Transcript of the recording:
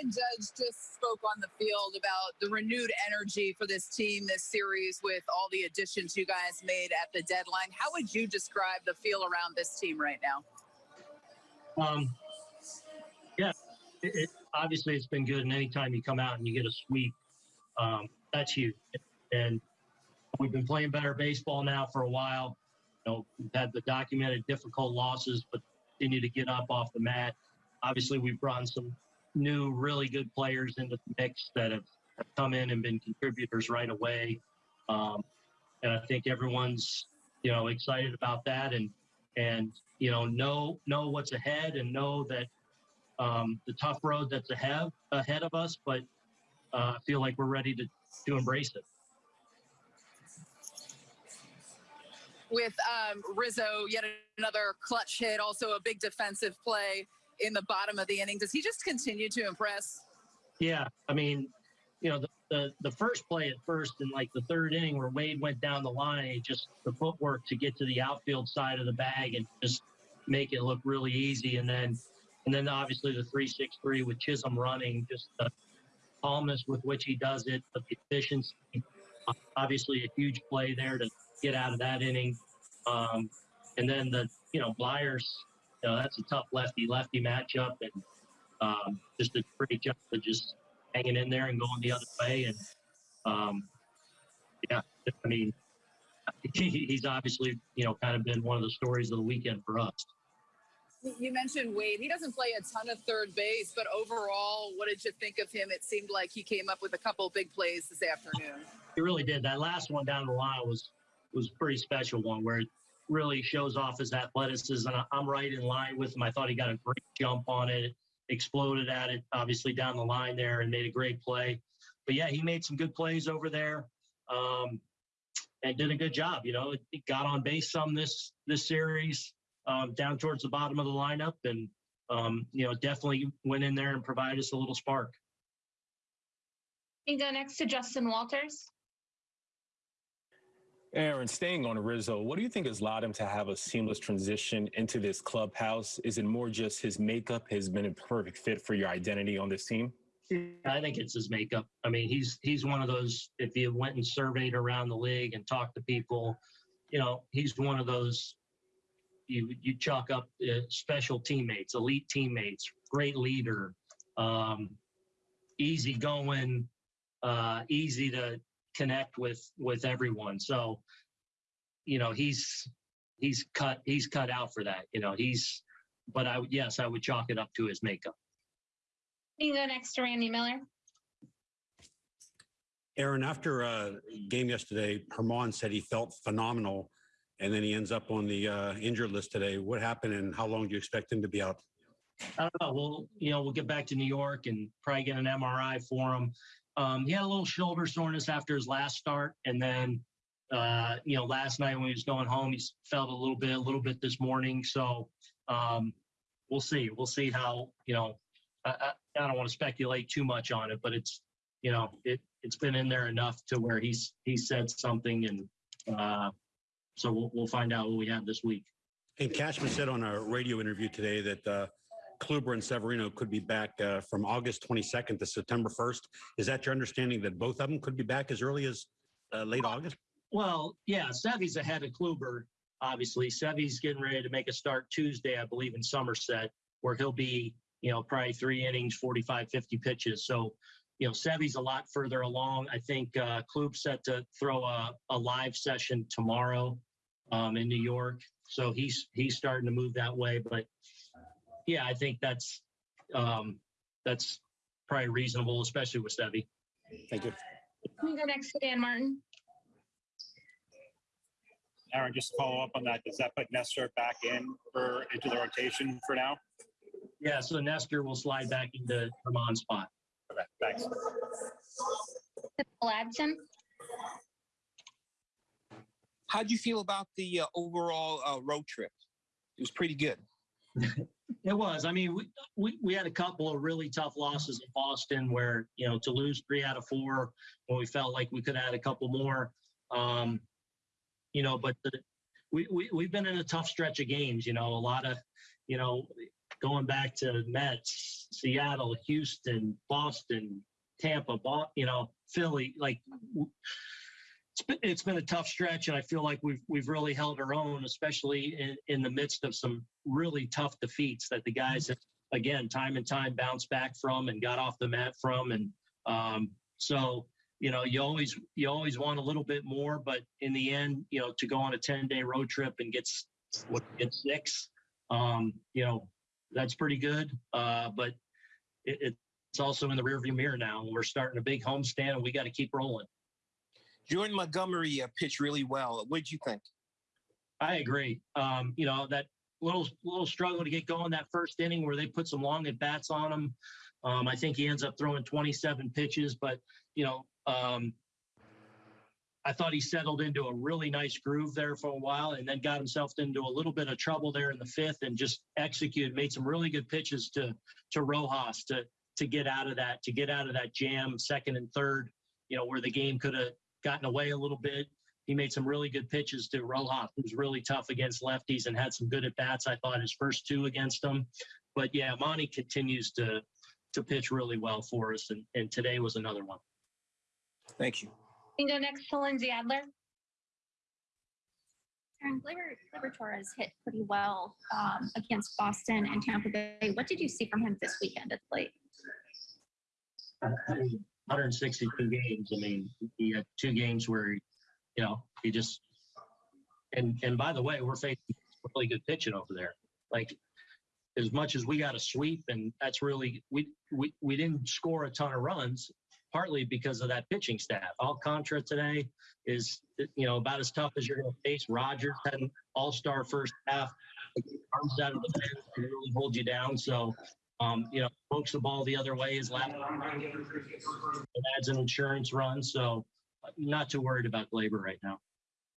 Aaron Judge just spoke on the field about the renewed energy for this team this series with all the additions you guys made at the deadline. How would you describe the feel around this team right now? Um, yeah, it, it, obviously it's been good, and anytime you come out and you get a sweep, um, that's huge. And we've been playing better baseball now for a while. You know, we've had the documented difficult losses, but continue to get up off the mat. Obviously, we've brought some new, really good players into the mix that have, have come in and been contributors right away. Um, and I think everyone's, you know, excited about that and and you know know know what's ahead and know that um, the tough road that's ahead ahead of us. But uh, feel like we're ready to to embrace it. With um, Rizzo, yet another clutch hit, also a big defensive play in the bottom of the inning. Does he just continue to impress? Yeah, I mean, you know, the, the, the first play at first in like the third inning where Wade went down the line, just the footwork to get to the outfield side of the bag and just make it look really easy. And then, and then obviously the three six three with Chisholm running, just the calmness with which he does it, the efficiency. Obviously, a huge play there to get out of that inning. Um, and then the you know Bleier's you know, that's a tough lefty lefty matchup, and um, just a great job of just hanging in there and going the other way. And um, yeah, I mean, he's obviously you know kind of been one of the stories of the weekend for us. You mentioned Wade. He doesn't play a ton of third base, but overall, what did you think of him? It seemed like he came up with a couple of big plays this afternoon. He really did. That last one down the line was was a pretty special one where really shows off his athleticism. And I'm right in line with him. I thought he got a great jump on it, exploded at it, obviously down the line there, and made a great play. But yeah, he made some good plays over there, um, and did a good job. You know, he got on base some this this series, um, down towards the bottom of the lineup, and um, you know, definitely went in there and provided us a little spark. We go next to Justin Walters. Aaron, staying on Rizzo, what do you think has allowed him to have a seamless transition into this clubhouse? Is it more just his makeup has been a perfect fit for your identity on this team? I think it's his makeup. I mean, he's he's one of those. If you went and surveyed around the league and talked to people, you know, he's one of those. You you chalk up uh, special teammates, elite teammates, great leader, um, easy going, uh, easy to connect with with everyone. So, you know, he's he's cut he's cut out for that. You know, he's. But I yes, I would chalk it up to his makeup. You go next to Randy Miller. Aaron, after a game yesterday, Germán said he felt phenomenal, and then he ends up on the uh, injured list today. What happened, and how long do you expect him to be out? I don't know. We'll, you know, we'll get back to New York and probably get an MRI for him. Um, he had a little shoulder soreness after his last start, and then uh, you know last night when he was going home, he felt a little bit, a little bit this morning. So um, we'll see. We'll see how you know. I, I, I don't want to speculate too much on it, but it's you know it it's been in there enough to where he's he said something, and uh, so we'll we'll find out what we have this week. And Cashman said on a radio interview today that uh, Kluber and Severino could be back uh, from August 22nd to September 1st. Is that your understanding that both of them could be back as early as uh, late August? Well, yeah, Sevy's ahead of Kluber, obviously. Sevy's getting ready to make a start Tuesday, I believe, in Somerset, where he'll be, you know, probably three innings, 45, 50 pitches. So, you know, Sevy's a lot further along. I think uh, Klub's set to throw a, a live session tomorrow um, in New York. So he's he's starting to move that way. But yeah, I think that's um, that's probably reasonable, especially with Sevy. Thank you. Can We go next to Dan Martin. Aaron, just to follow up on that, does that put Nestor back in for into the rotation for now? Yeah, so Nestor will slide back into Germán's spot. Okay, thanks. Ladson. How'd you feel about the uh, overall uh, road trip? It was pretty good. It was. I mean, we, we we had a couple of really tough losses in Boston where, you know, to lose three out of four when we felt like we could add a couple more. Um, you know, but the, we, we, we've been in a tough stretch of games, you know, a lot of, you know, going back to Mets, Seattle, Houston, Boston, Tampa, you know, Philly, like it's been, a tough stretch, and I feel like we've we've really held our own, especially in, in the midst of some really tough defeats that the guys have again time and time bounced back from and got off the mat from, and um, so you know you always you always want a little bit more, but in the end, you know, to go on a ten day road trip and get what get six, um, you know, that's pretty good. Uh, but it, it's also in the rearview mirror now. We're starting a big homestand, and we got to keep rolling. Jordan Montgomery uh, pitched really well. What did you think? I agree. Um, you know that little little struggle to get going that first inning where they put some long at bats on him. Um, I think he ends up throwing 27 pitches, but you know, um, I thought he settled into a really nice groove there for a while, and then got himself into a little bit of trouble there in the fifth, and just executed, made some really good pitches to to Rojas to to get out of that, to get out of that jam, second and third. You know, where the game could have gotten away a little bit he made some really good pitches to Rojas, who's really tough against lefties and had some good at bats. I thought his first two against them. But yeah, Monty continues to to pitch really well for us, and, and today was another one. Thank you. We can go next to Lindsey Adler. Aaron Gleyber, Gleyber Torres hit pretty well um, against Boston and Tampa Bay. What did you see from him this weekend at the plate? 162 games. I mean, he had two games where, he, you know, he just and and by the way, we're facing really good pitching over there. Like as much as we got a sweep, and that's really we we we didn't score a ton of runs, partly because of that pitching staff. Alcantara today is you know about as tough as you're going to face. Rogers had an all-star first half, arms out of the bench really hold you down. So um, you know, pokes the ball the other way is left. It adds an insurance run, so not too worried about Gleyber right now.